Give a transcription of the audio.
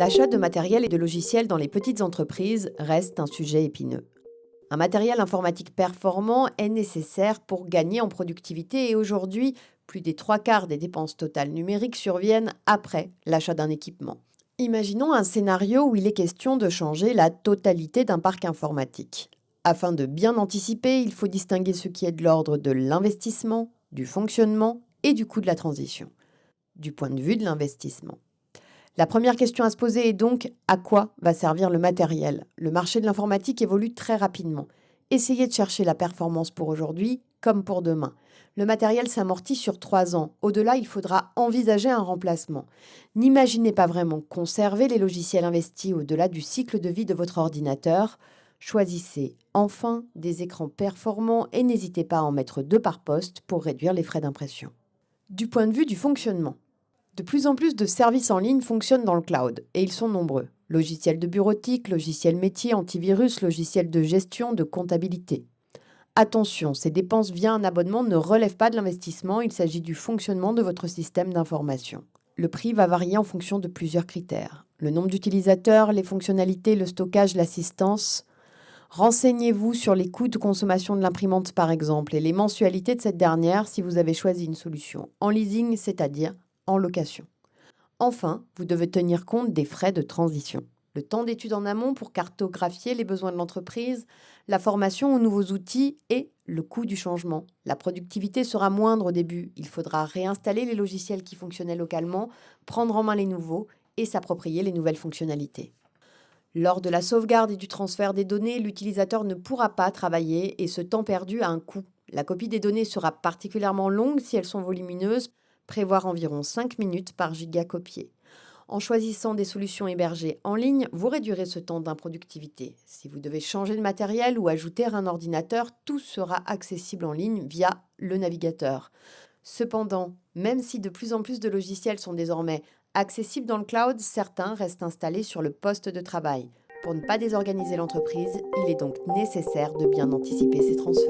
L'achat de matériel et de logiciels dans les petites entreprises reste un sujet épineux. Un matériel informatique performant est nécessaire pour gagner en productivité et aujourd'hui, plus des trois quarts des dépenses totales numériques surviennent après l'achat d'un équipement. Imaginons un scénario où il est question de changer la totalité d'un parc informatique. Afin de bien anticiper, il faut distinguer ce qui est de l'ordre de l'investissement, du fonctionnement et du coût de la transition. Du point de vue de l'investissement. La première question à se poser est donc à quoi va servir le matériel? Le marché de l'informatique évolue très rapidement. Essayez de chercher la performance pour aujourd'hui comme pour demain. Le matériel s'amortit sur trois ans. Au-delà, il faudra envisager un remplacement. N'imaginez pas vraiment conserver les logiciels investis au-delà du cycle de vie de votre ordinateur. Choisissez enfin des écrans performants et n'hésitez pas à en mettre deux par poste pour réduire les frais d'impression. Du point de vue du fonctionnement, de plus en plus de services en ligne fonctionnent dans le cloud, et ils sont nombreux. Logiciels de bureautique, logiciels métiers, antivirus, logiciels de gestion, de comptabilité. Attention, ces dépenses via un abonnement ne relèvent pas de l'investissement, il s'agit du fonctionnement de votre système d'information. Le prix va varier en fonction de plusieurs critères. Le nombre d'utilisateurs, les fonctionnalités, le stockage, l'assistance. Renseignez-vous sur les coûts de consommation de l'imprimante par exemple et les mensualités de cette dernière si vous avez choisi une solution en leasing, c'est-à-dire en location. Enfin, vous devez tenir compte des frais de transition. Le temps d'étude en amont pour cartographier les besoins de l'entreprise, la formation aux nouveaux outils et le coût du changement. La productivité sera moindre au début. Il faudra réinstaller les logiciels qui fonctionnaient localement, prendre en main les nouveaux et s'approprier les nouvelles fonctionnalités. Lors de la sauvegarde et du transfert des données, l'utilisateur ne pourra pas travailler et ce temps perdu a un coût. La copie des données sera particulièrement longue si elles sont volumineuses, prévoir environ 5 minutes par giga copié. En choisissant des solutions hébergées en ligne, vous réduirez ce temps d'improductivité. Si vous devez changer de matériel ou ajouter un ordinateur, tout sera accessible en ligne via le navigateur. Cependant, même si de plus en plus de logiciels sont désormais accessibles dans le cloud, certains restent installés sur le poste de travail. Pour ne pas désorganiser l'entreprise, il est donc nécessaire de bien anticiper ces transferts.